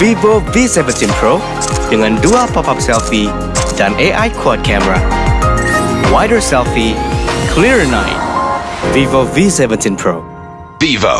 Vivo V17 Pro dengan dua pop-up selfie dan AI quad camera. Wider selfie, clearer night. Vivo V17 Pro. Vivo.